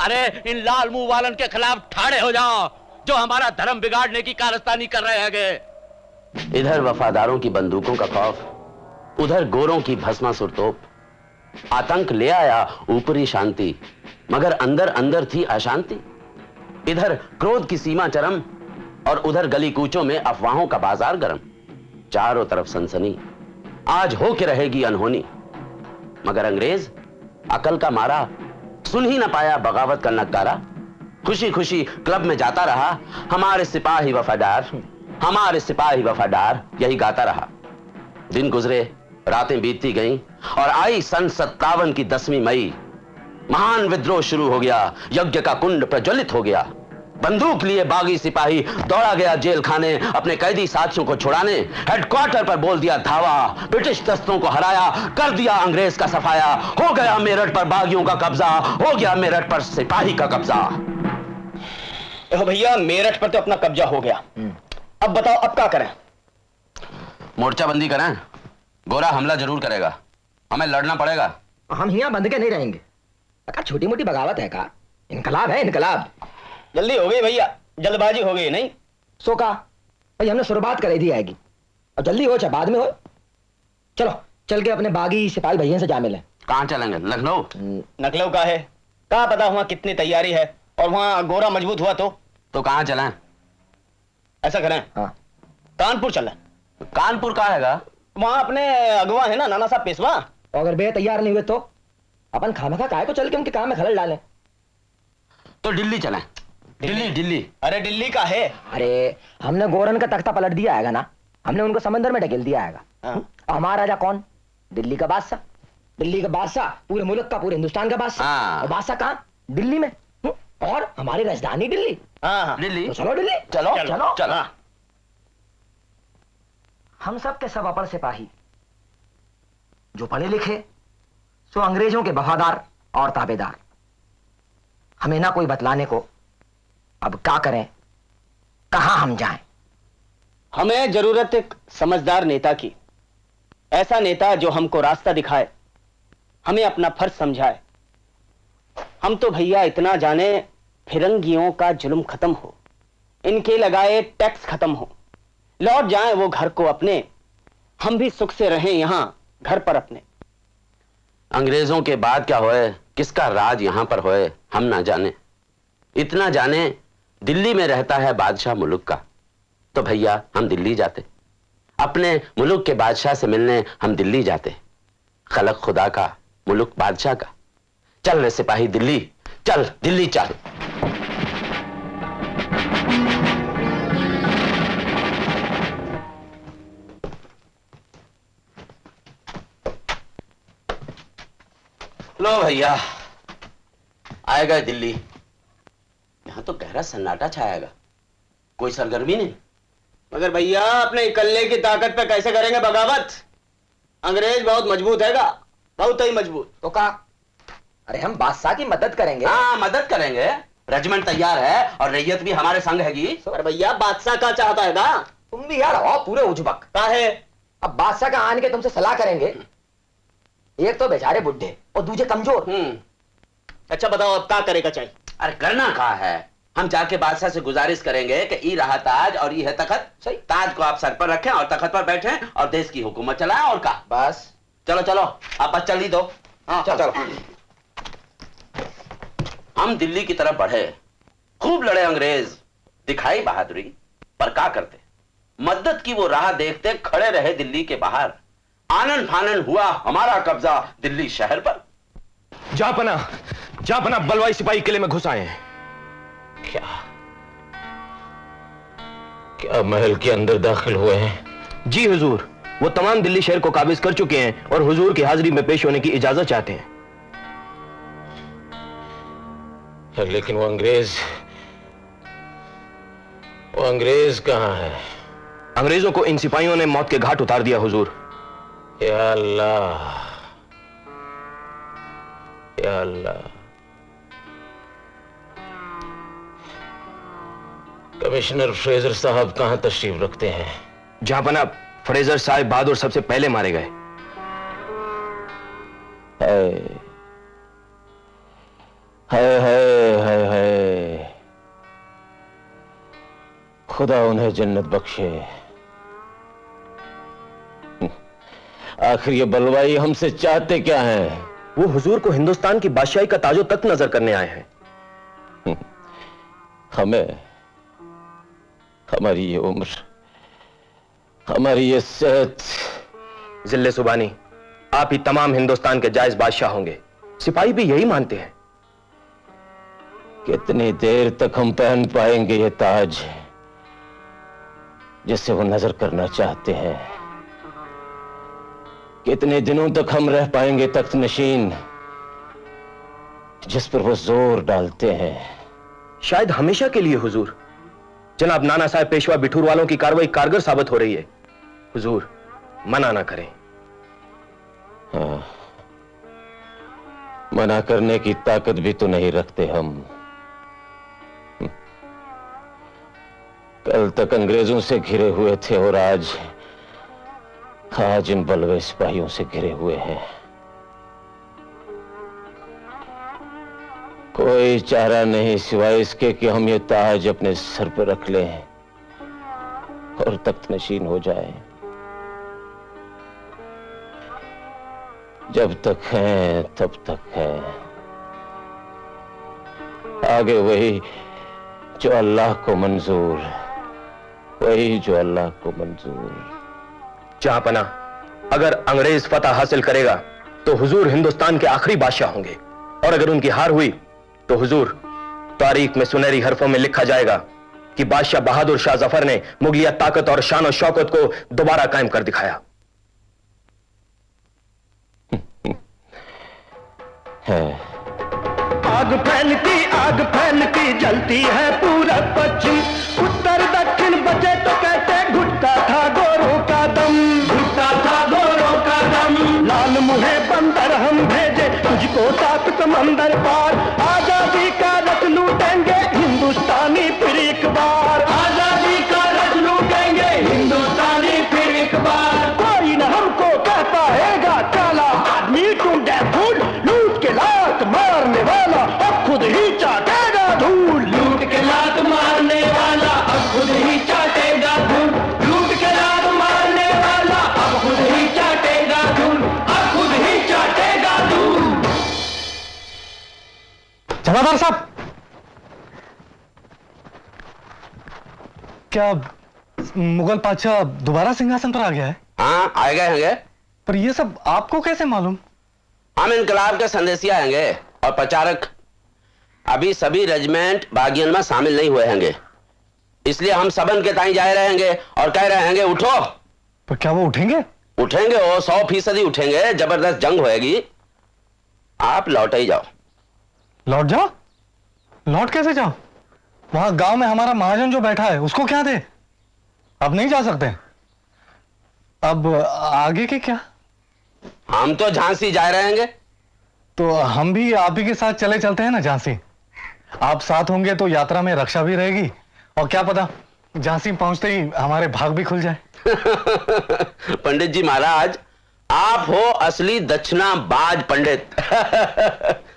S4: अरे, इन लाल मुँह वालन के खिलाफ ठाड़े हो जाओ, जो हमारा धर्म बिगाड़ने की कारस्तानी कर रहे हैं
S5: इधर वफादारों की बंदूकों का खौफ, उधर गोरों की भस्मा सुरतोप। आतंक ले आया ऊपरी शांति, मगर अंदर अंदर थी अशांति। इधर क्रोध की सीमा चरम, और उधर गली कूचों में अफवाहों का बाज़ार गर्म। चारों तरफ़ सनसनी। आज हो के रहेगी अनहोनी। मगर अंग्रेज़, अकल का मारा, सुन ही ना पाया, बगावत का नकारा खुशी खुशी क्लब में जाता रहा, हमारे सिपाही वफादार, हमारे सिपाही वफादार, यही गाता रहा। दिन गुजरे, रातें बीतती गईं, और आई सन सत्तावन की दसवीं मई। महान विद्रोह शुरू हो गया, यज्ञ का कुंड प्रज्वलित हो गया। बंदूक लिए बागी सिपाही दौड़ा गया जेल खाने अपने कैदी साथियों को छुड़ाने। हेडक्वार्टर पर बोल दिया धावा। ब्रिटिश दस्तों को हराया कर दिया अंग्रेज़ का सफाया। हो गया मेरठ पर बागियों का कब्जा हो गया मेरठ पर सिपाही का कब्जा।
S11: भैया मेरठ पर तो अपना कब्जा हो गया। अब बताओ अब क्या करें?
S5: मोर्चाबंदी करें। गोरा हमला ज़रूर करेगा। हमें लड़ना पड़ेगा।
S12: हम यहाँ बंद के नहीं रहेंगे। छोटी मोटी बगावत है का इनकलाब है इनकलाब।
S11: जल्दी हो गई भैया जल्दबाजी हो गई नहीं?
S12: सो का भाई हमने शुरुआत कर दी आएगी। अब जल्दी हो चाहे बाद में हो। चलो चल के अपने बागी सिपाही भैया से जा मिले।
S5: कहाँ चलेंगे? लखनऊ?
S11: नकलव का है। कहा पता वहाँ कितनी तैयारी है और वहाँ गोरा मज़बूत हुआ तो?
S5: तो कहाँ चलें?
S11: ऐसा करें।
S12: हाँ।
S11: कानपुर चलें।
S5: कानपुर कहाँ हैगा?
S11: वहाँ अपने अगवा है ना नाना साहब पेशवा?
S12: अगर बे तैयार नहीं हुए तो? अपन खामा खा को चल के उनके काम में खलल डालें।
S5: तो दिल्ली चलें। दिल्ली दिल्ली।
S11: अरे दिल्ली का है।
S12: अरे हमने गोरन का तख्ता पलट दिया आएगा ना? हमने उनको समंदर में ढकेल दिया आएगा।
S11: हाँ।
S12: हमारा राजा कौन? दिल्ली का बादशाह। दिल्ली का बादशाह पूरे मुल्क का पूरे हिंदुस्तान का बादशाह।
S5: हाँ।
S12: और बादशाह कहाँ? दिल्ली में। हम्म, और हमारी राजधानी दिल्ली।
S11: हाँ हाँ।
S5: दिल्ली।
S12: तो चलो दिल्ली।
S5: चलो
S11: चलो,
S5: चलो।
S11: हाँ।
S12: हम सब के सब अपन सिपाही। जो पढ़े लिखे सो अंग्रेज़ों के वफादार और ताबेदार। हमें ना कोई बतलाने को अब क्या करें? कहाँ हम जाएँ?
S11: हमें ज़रूरत एक समझदार नेता की। ऐसा नेता जो हमको रास्ता दिखाए, हमें अपना फ़र्ज़ समझाए। हम तो भैया इतना जाने फिरंगियों का जुल्म खत्म हो, इनके लगाए टैक्स खत्म हो। लौट जाएँ वो घर को अपने, हम भी सुख से रहें यहाँ, घर पर अपने।
S5: अंग्रेज़ों के बाद क्या होए? किसका राज यहाँ पर होए? हम ना जाने। इतना जाने दिल्ली में रहता है बादशाह मुलुक का। तो भैया, हम दिल्ली जाते। अपने मुलुक के बादशाह से मिलने हम दिल्ली जाते। खलक खुदा का, मुलुक बादशाह का। चल रे सिपाही दिल्ली, चल दिल्ली चल। लो भैया, आएगा दिल्ली। यहाँ तो गहरा सन्नाटा छाएगा कोई सरगर्मी नहीं।
S11: मगर भैया अपने इकल्ले की ताकत पे कैसे करेंगे बगावत? अंग्रेज़ बहुत मज़बूत हैगा बहुत ही मज़बूत।
S12: तो का अरे हम बादशाह की मदद करेंगे।
S5: हाँ मदद करेंगे। रेजिमेंट तैयार है और रैयत भी हमारे संग हैगी।
S11: अरे भैया बादशाह का चाहता है ना
S12: तुम भी यार हो पूरे उजबक।
S11: का है
S12: अब बादशाह का आने के तुमसे सलाह करेंगे। एक तो बेचारे बुढ़े और दूसरे कमज़ोर।
S11: अच्छा बताओ अब क्या करेगा चाहिए
S5: अरे करना कहा है? हम जाके बादशाह से गुजारिश करेंगे कि ई रहा ताज और ये है तखत। सही? ताज को आप सर पर रखें और तखत पर बैठें और देश की हुकूमत चलाएँ और का
S12: बस।
S5: चलो चलो आप बस चल ही दो। हाँ
S12: चलो,
S5: चलो। हम दिल्ली की तरफ़ बढ़े। खूब लड़े अंग्रेज़। दिखाई बहादुरी पर क्या करते? मदद की वो राह देखते खड़े रहे दिल्ली के बाहर। आनन फानन हुआ हमारा कब्जा दिल्ली शहर पर।
S17: जापना जापना बलवाई सिपाही किले में घुस आए हैं।
S5: क्या?
S17: क्या महल के अंदर दाखिल हुए हैं? जी हुजूर, वो तमाम दिल्ली शहर को काबिज कर चुके हैं और हुजूर की हाजिरी में पेश होने की इजाज़त चाहते हैं। लेकिन वो अंग्रेज़ वो अंग्रेज़ कहाँ है? अंग्रेज़ों को इन सिपाहियों ने मौत के घाट उतार दिया, हुजूर। या अल्लाह। या अल्लाह कमिश्नर फ्रेजर साहब कहाँ तशरीफ़ रखते हैं? जहाँ बना फ्रेजर साहब बहादुर सबसे पहले मारे गए। हाय हाय हाय हाय। खुदा उन्हें जन्नत बख्शे। आखिर ये बलवाई हमसे चाहते क्या हैं? वो हुजूर को हिंदुस्तान की बादशाही का ताजो तक नज़र करने आए हैं। हमें हमारी ये उम्र हमारी ये सेहत। ज़िले सुबानी आप ही तमाम हिंदुस्तान के जायज़ बादशाह होंगे। सिपाही भी यही मानते हैं। कितनी देर तक हम पहन पाएँगे ये ताज जिसे वो नज़र करना चाहते हैं? कितने दिनों तक हम रह पाएँगे तख्त नशीन जिस पर वो ज़ोर डालते हैं। शायद हमेशा के लिए हुजूर। जनाब नाना साहब पेशवा बिठूर वालों की कार्रवाई कारगर साबित हो रही है। हुजूर मना ना करें। हाँ, मना करने की ताकत भी तो नहीं रखते हम। कल तक अंग्रेज़ों से घिरे हुए थे और आज आज इन बलवे सिपाहियों से घिरे हुए हैं। कोई चारा नहीं सिवाय इसके कि हम ये ताज अपने सर पर रख लें और तख्त नशीन हो जाए। जब तक हैं, तब तक हैं। आगे वही जो अल्लाह को मंजूर, वही जो अल्लाह को मंजूर। जहाँ पना अगर अंग्रेज़ फतह हासिल करेगा तो हुजूर हिंदुस्तान के आखिरी बादशाह होंगे। और अगर उनकी हार हुई तो हुजूर तारीख में सुनहरी हरफों में लिखा जाएगा कि बादशाह बहादुर शाह ज़फ़र ने मुगलिया ताकत और शान और शौकत को दोबारा कायम कर दिखाया।
S7: आग फैलती आग फैलती, जलती है पूरा पश्चिम। उत्तर, दक्षिण बचे तो समंदर पार।
S6: जमादार साहब क्या मुगल पातशाह दोबारा सिंहासन पर आ गया है?
S5: हाँ आ गए होंगे।
S6: पर ये सब आपको कैसे मालूम?
S5: हम इनकलाब के संदेशिया होंगे और प्रचारक अभी सभी रेजिमेंट बागियन में शामिल नहीं हुए होंगे। इसलिए हम सबन के ताई जाए रहेंगे और कह रहे होंगे उठो!
S6: पर क्या वो उठेंगे?
S5: उठेंगे वो सौ फ़ीसदी उठेंगे ज़बरदस्त जंग होएगी। आप लौट ही जाओ।
S6: लौट जाओ। लौट कैसे जाओ? वहाँ गाँव में हमारा महाजन जो बैठा है उसको क्या दे? अब नहीं जा सकते। अब आगे के क्या?
S5: हम तो झांसी जा रहेंगे
S6: तो हम भी आप ही के साथ चले चलते हैं ना झांसी। आप साथ होंगे तो यात्रा में रक्षा भी रहेगी। और क्या पता झांसी पहुँचते ही हमारे भाग भी खुल जाए।
S5: पंडित जी महाराज आप हो असली दक्षिणा बाज पंडित।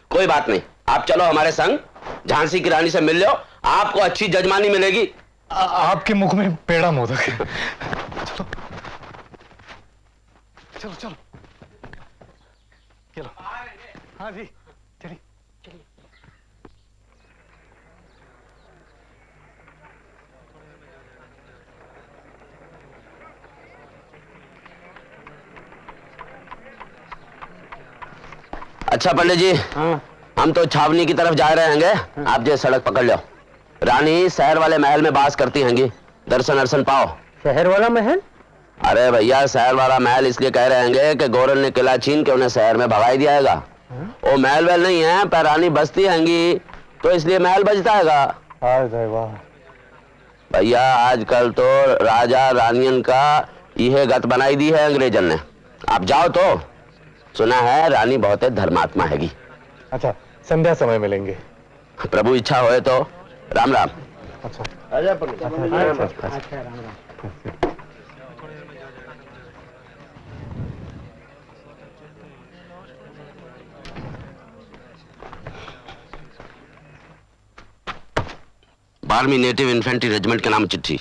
S5: कोई बात नहीं। आप चलो हमारे संग झांसी की रानी से मिल लो आपको अच्छी जजमानी मिलेगी।
S6: आ, आपके मुख में पेड़ा मोदक है। चलो। चलो चलो। चलो। हाँ जी चलिए।
S5: अच्छा पंडित जी हम तो छावनी की तरफ़ जा रहे हैं आप जो सड़क पकड़ लो। रानी शहर वाले महल में बास करती हैंगी। दर्शन अर्शन पाओ।
S15: शहर वाला महल?
S5: अरे भैया शहर वाला महल इसलिए कह रहे हैं कि गोरल ने किला छीन के उन्हें शहर में भगाई दिया है? वो महल वहल नहीं है पर रानी बसती हैंगी। तो इसलिए महल बजता है भैया आजकल तो राजा रानियन का यह गत बनाई दी है अंग्रेजन ने। आप जाओ तो। सुना है रानी बहुत धर्मात्मा हैगी।
S6: अच्छा संध्या समय मिलेंगे।
S5: प्रभु इच्छा होए तो राम राम।
S6: अच्छा।
S5: बारहवीं नेटिव इन्फेंट्री रेजिमेंट के नाम चिट्ठी।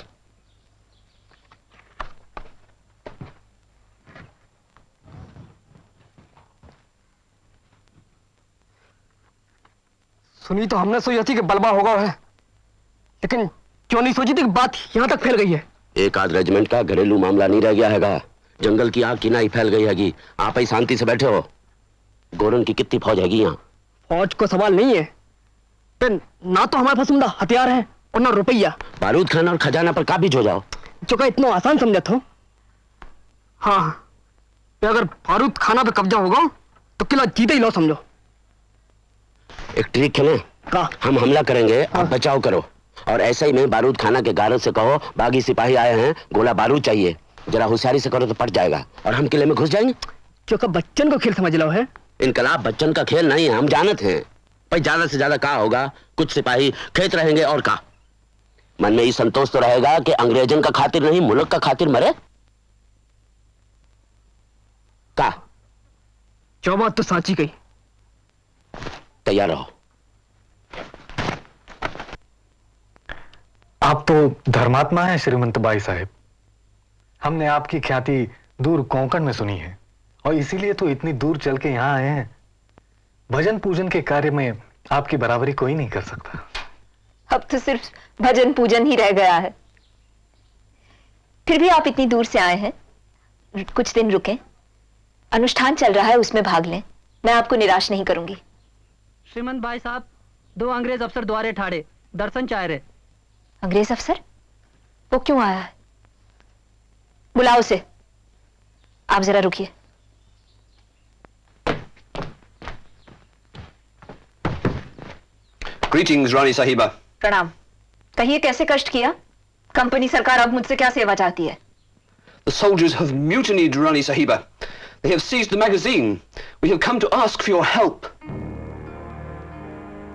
S15: सुनी तो हमने सोची थी कि बलबा होगा है लेकिन क्यों नहीं सोची थी कि बात यहाँ तक फैल गई है?
S5: एक आध रेजिमेंट का घरेलू मामला नहीं रह गया हैगा। जंगल की आग की नाई फैल गई हैगी। आप ही शांति से बैठे हो। गोरन की कितनी फौज हैगी यहाँ?
S15: फौज को सवाल नहीं है। ना तो हमारे पास हथियार है और ना रुपया।
S5: बारूद खाना और खजाना पर काबिज हो जाओ।
S15: जो का इतना आसान समझा था हाँ। अगर बारूद खाना पे कब्जा होगा तो किला जीते ही लो समझो।
S5: एक ट्रिक खेलें
S15: का?
S5: हम हमला करेंगे आप बचाव करो। और ऐसे ही में बारूद खाना के गारद से कहो बागी सिपाही आए हैं गोला बारूद चाहिए। जरा होशियारी से करो तो पट जाएगा। और हम किले में घुस जाएँगे।
S15: जो का बच्चन को खेल समझ लो है।
S5: इनकलाब बच्चन का खेल नहीं है हम जानत हैं। भाई ज़्यादा से ज़्यादा कहा होगा? कुछ सिपाही खेत रहेंगे और कहा? मन में ये संतोष तो रहेगा कि अंग्रेजन का खातिर नहीं मुल्क का खातिर मरे। का
S15: बात तो साची गई।
S5: तैयार रहो।
S6: आप तो धर्मात्मा हैं श्रीमंत बाई साहेब। हमने आपकी ख्याति दूर कोंकण में सुनी है और इसीलिए तो इतनी दूर चल के यहाँ आए हैं। भजन पूजन के कार्य में आपकी बराबरी कोई नहीं कर सकता।
S10: अब तो सिर्फ़ भजन पूजन ही रह गया है। फिर भी आप इतनी दूर से आए हैं? कुछ दिन रुकें। अनुष्ठान चल रहा है उसमें भाग लें। मैं आपको निराश नहीं करूँगी।
S14: श्रीमंत भाई साहब दो अंग्रेज़ अफसर द्वारे ठाड़े दर्शन चाह रहे
S10: अंग्रेज़ अफसर? वो क्यों आया बुलाओ उसे। आप जरा रुकिए।
S9: ग्रीटिंग्स रानी साहिबा।
S10: प्रणाम। कहिए कैसे कष्ट किया? कंपनी सरकार अब मुझसे क्या सेवा चाहती है?
S9: The soldiers have mutinied, Rani Sahiba. They have seized the magazine. We have come to ask for your help.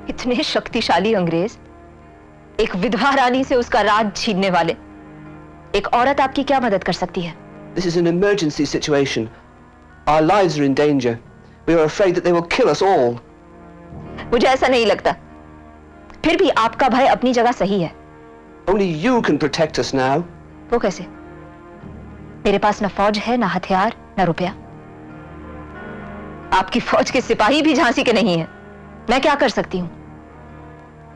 S10: इतने शक्तिशाली अंग्रेज़ एक विधवा रानी से उसका राज छीनने वाले एक औरत आपकी क्या मदद कर सकती है
S9: This is an emergency situation. Our lives are in danger. We are afraid that they will kill us all.
S10: मुझे ऐसा नहीं लगता फिर भी आपका भय अपनी जगह सही है
S9: Only you can protect us now.
S10: वो कैसे मेरे पास ना फौज है ना हथियार ना रुपया आपकी फौज के सिपाही भी झांसी के नहीं है मैं क्या कर सकती हूँ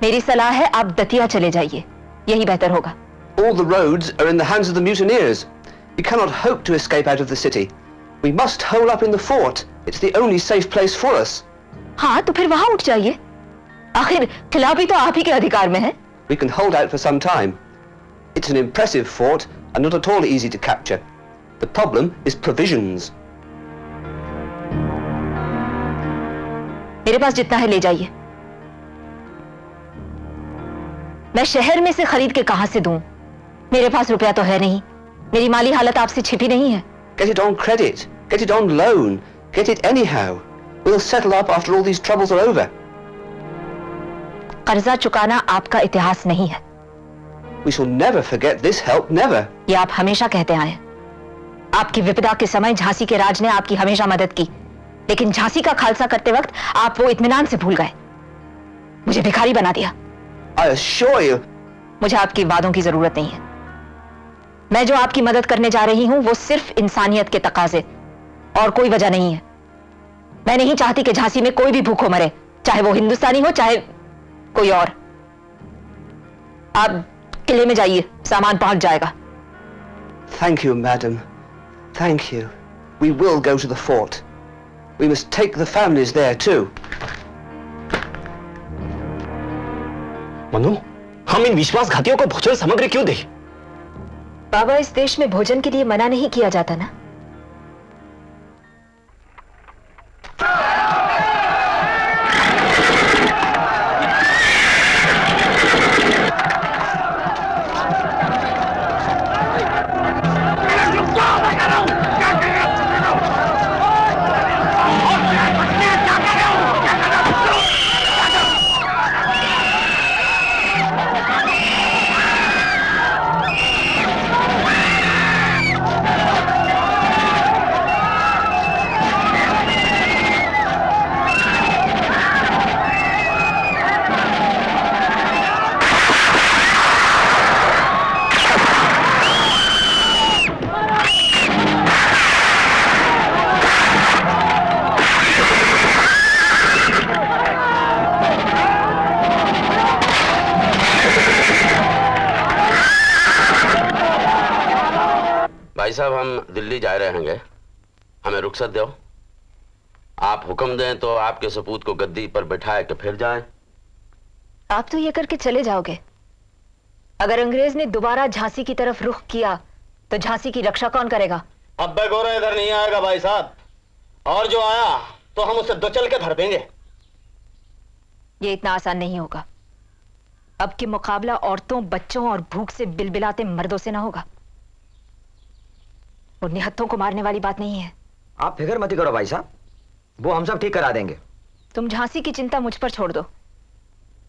S10: मेरी सलाह है आप दतिया चले जाइए यही बेहतर होगा
S9: All the roads are in the hands of the mutineers. We cannot hope to escape out of the city. We must hole up in the fort. It's the only safe place for us.
S10: हाँ तो फिर वहाँ उठ जाइए आखिर किला भी तो आप ही के अधिकार में है
S9: We can hold out for some time. It's an impressive fort and not at all easy to capture. The problem is provisions.
S10: मेरे पास जितना है ले जाइए मैं शहर में से खरीद के कहाँ से दूँ मेरे पास रुपया तो है नहीं मेरी माली हालत आपसे छिपी नहीं है
S18: Get it on credit. Get it on loan. Get it anyhow. We'll settle up after all these troubles are over.
S10: कर्जा चुकाना आपका इतिहास नहीं है
S18: We shall never forget this help, never.
S10: ये आप हमेशा कहते आए आपकी विपदा के समय झांसी के राज ने आपकी हमेशा मदद की लेकिन झांसी का खालसा करते वक्त आप वो इतमान से भूल गए मुझे भिखारी बना दिया
S18: I assure you,
S10: मुझे आपकी वादों की ज़रूरत नहीं है। मैं जो आपकी मदद करने जा रही हूँ वो सिर्फ़ इंसानियत के तकाजे और कोई वजह नहीं है। मैं नहीं चाहती कि झांसी में कोई भी भूखो मरे चाहे वो हिंदुस्तानी हो चाहे कोई और। आप किले में जाइए सामान पहुँच जाएगा।
S18: Thank you madam thank you We will go to the fort. We must take the families there too.
S17: Manu, हम इन विश्वासघातियों को भोजन सामग्री क्यों दे?
S10: बाबा, इस देश में भोजन के लिए मना नहीं किया जाता ना?
S5: रुखसत दो आप हुक्म दें तो आपके सपूत को गद्दी पर बैठाए के फिर जाएँ।
S10: आप तो ये करके चले जाओगे। अगर अंग्रेज़ ने दोबारा झांसी की तरफ़ रुख किया तो झांसी की रक्षा कौन करेगा?
S11: अब्बे गोरा इधर नहीं आएगा भाई साहब। और जो आया तो हम उसे दो चल के धर देंगे।
S10: ये इतना आसान नहीं होगा। अब के मुकाबला औरतों बच्चों और भूख से बिलबिलाते मर्दों से ना होगा। और निहत्थों को मारने वाली बात नहीं है।
S12: आप फ़िक्र मत करो भाई साहब। वो हम सब ठीक करा देंगे।
S10: तुम झांसी की चिंता मुझ पर छोड़ दो।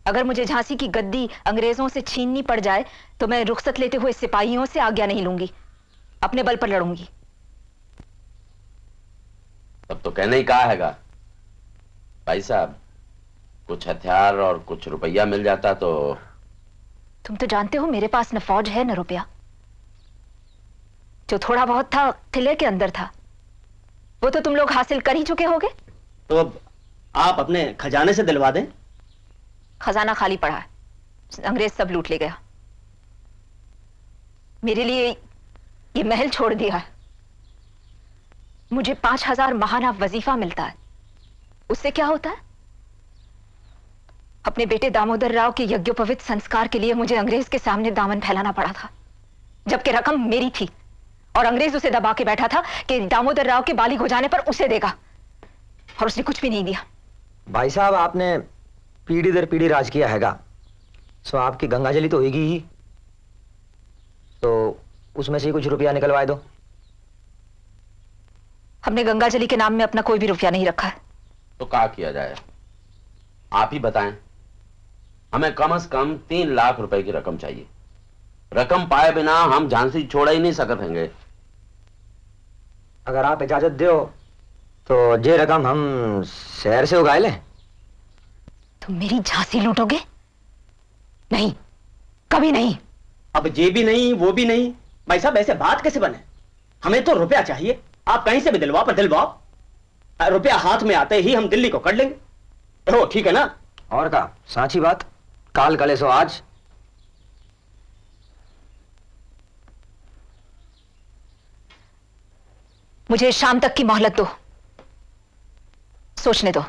S10: अगर मुझे झांसी की गद्दी अंग्रेज़ों से छीननी पड़ जाए तो मैं रुखसत लेते हुए सिपाहियों से आज्ञा नहीं लूँगी। अपने बल पर लड़ूँगी।
S5: तब तो कहने ही कहा हैगा। भाई साहब कुछ हथियार और कुछ रुपया मिल जाता तो
S10: तुम तो जानते हो मेरे पास न फौज है न रुपया। जो थोड़ा बहुत था किले के अंदर था। वो तो तुम लोग हासिल कर ही चुके होगे।
S11: तो अब आप अपने खजाने से दिलवा दें।
S10: खजाना खाली पड़ा है। अंग्रेज़ सब लूट ले गया। मेरे लिए ये महल छोड़ दिया है। मुझे पाँच हज़ार महाना वजीफा मिलता है। उससे क्या होता है? अपने बेटे दामोदर राव के यज्ञोपवित संस्कार के लिए मुझे अंग्रेज़ के सामने दामन फैलाना पड़ा था जबकि रकम मेरी थी। और अंग्रेज़ उसे दबा के बैठा था कि दामोदर राव के बालिग हो जाने पर उसे देगा। और उसने कुछ भी नहीं दिया।
S12: भाई साहब आपने पीढ़ी दर पीढ़ी राज किया हैगा। सो आपकी गंगाजली तो होगी ही। तो उसमें से कुछ रुपया निकलवाए दो।
S10: हमने गंगाजली के नाम में अपना कोई भी रुपया नहीं रखा। है
S5: तो क्या किया जाए? आप ही बताएँ। हमें कम से कम तीन लाख रुपए की रकम चाहिए। रकम पाए बिना हम झांसी छोड़ ही नहीं सकते हैं
S12: अगर आप इजाज़त दो तो ये रकम हम शहर से उगा लें।
S10: तुम मेरी झांसी लूटोगे? नहीं कभी नहीं।
S11: अब ये भी नहीं वो भी नहीं। भाई साहब ऐसे बात कैसे बने? हमें तो रुपया चाहिए। आप कहीं से भी दिलवाओ पर दिलवाओ। रुपया हाथ में आते ही हम दिल्ली को कर लेंगे। हो ठीक है ना?
S12: और का साची बात काल कले सो आज।
S10: मुझे शाम तक की मोहलत दो। सोचने दो।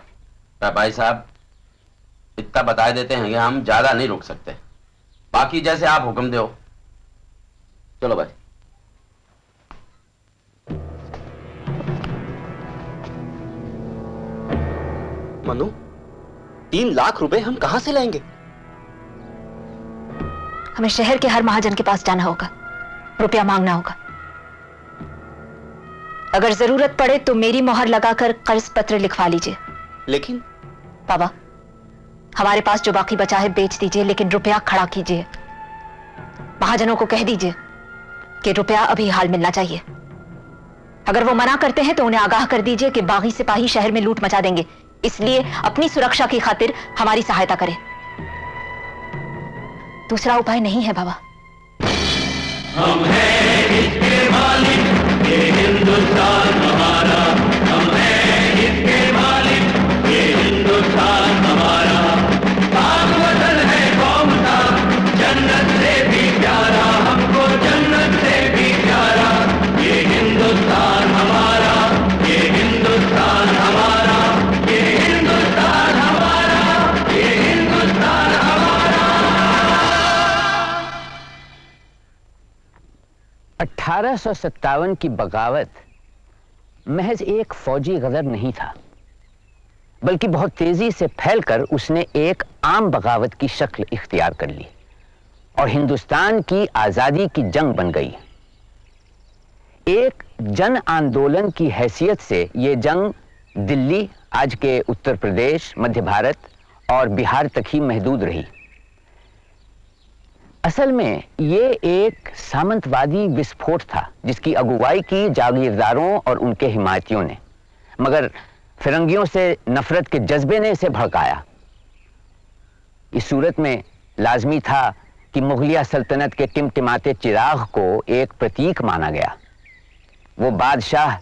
S5: भाई साहब इतना बता देते हैं कि हम ज़्यादा नहीं रुक सकते। बाकी जैसे आप हुक्म दो। चलो भाई।
S17: मनु
S11: तीन लाख रुपए हम कहाँ से लाएँगे?
S10: हमें शहर के हर महाजन के पास जाना होगा। रुपया मांगना होगा। अगर ज़रूरत पड़े तो मेरी मोहर लगाकर कर्ज पत्र लिखवा लीजिए।
S11: लेकिन?
S10: बाबा हमारे पास जो बाकी बचा है बेच दीजिए लेकिन रुपया खड़ा कीजिए। महाजनों को कह दीजिए कि रुपया अभी हाल मिलना चाहिए। अगर वो मना करते हैं तो उन्हें आगाह कर दीजिए कि बागी सिपाही शहर में लूट मचा देंगे। इसलिए अपनी सुरक्षा की खातिर हमारी सहायता करें। दूसरा उपाय नहीं है बाबा।
S8: हम हैं इसके मालिक। हिंदुस्तान अठारह सौ
S3: सत्तावन की बगावत महज एक फौजी गदर नहीं था, बल्कि बहुत तेज़ी से फैलकर उसने एक आम बगावत की शक्ल इख्तियार कर ली और हिंदुस्तान की आज़ादी की जंग बन गई। एक जन आंदोलन की हैसियत से यह जंग दिल्ली, आज के उत्तर प्रदेश, मध्य भारत और बिहार तक ही महदूद रही। असल में ये एक सामंतवादी विस्फोट था, जिसकी अगुवाई की जागीरदारों और उनके हिमायतियों ने। मगर फिरंगियों से नफरत के जज्बे ने इसे भड़काया। इस सूरत में लाजमी था कि मुगलिया सल्तनत के टिमटिमाते चिराग को एक प्रतीक माना गया। वो बादशाह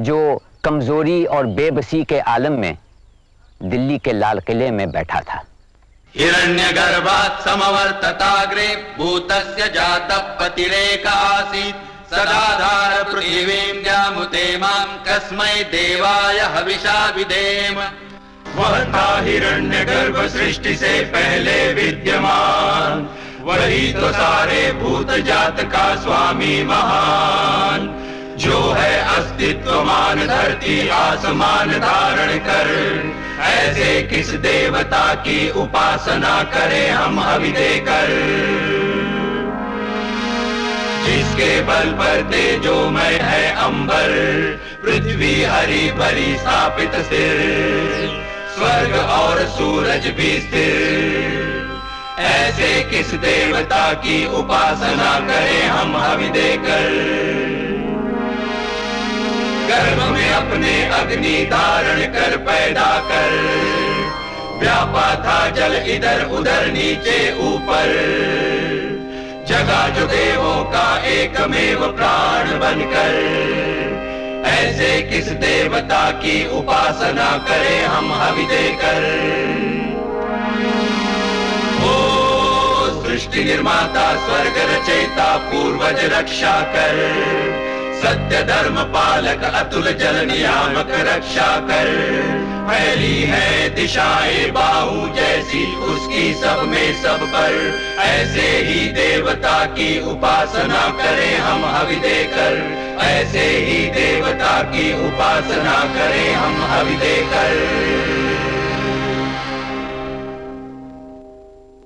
S3: जो कमज़ोरी और बेबसी के आलम में दिल्ली के लाल किले में बैठा था।
S19: हिरण्यगर्भात् समवर्तताग्रे भूतस्य जातः पतिरेक आसीत् सदाधार पृथिवीं द्यामुते देवाय हविषा विधेम
S8: वह था हिरण्य गर्भ सृष्टि से पहले विद्यमान। वही तो सारे भूत जात का स्वामी महान। जो है अस्तित्व मान धरती आसमान धारण कर। ऐसे किस देवता की उपासना करें हम अभी देकर? जिसके बल पर तेजोमय है अंबर, पृथ्वी हरी भरी स्थापित स्थिर स्वर्ग और सूरज भी स्थिर। ऐसे किस देवता की उपासना करें हम हवि देकर? गर्भ में अपने अग्नि धारण कर पैदा कर। व्यापा था जल इधर उधर नीचे ऊपर। जगा जो देवों का एकमेव प्राण बनकर। ऐसे किस देवता की उपासना करें हम हवि देकर? ओ सृष्टि निर्माता, स्वर्ग रचेता पूर्वज रक्षा कर। सत्य धर्म पालक अतुल जल नियामक रक्षा कर। फैली है दिशाएँ बाहु जैसी, उसकी सब में सब पर। ऐसे ही देवता की उपासना करें हम हवि देकर ऐसे ही देवता की उपासना करें हम हवि देकर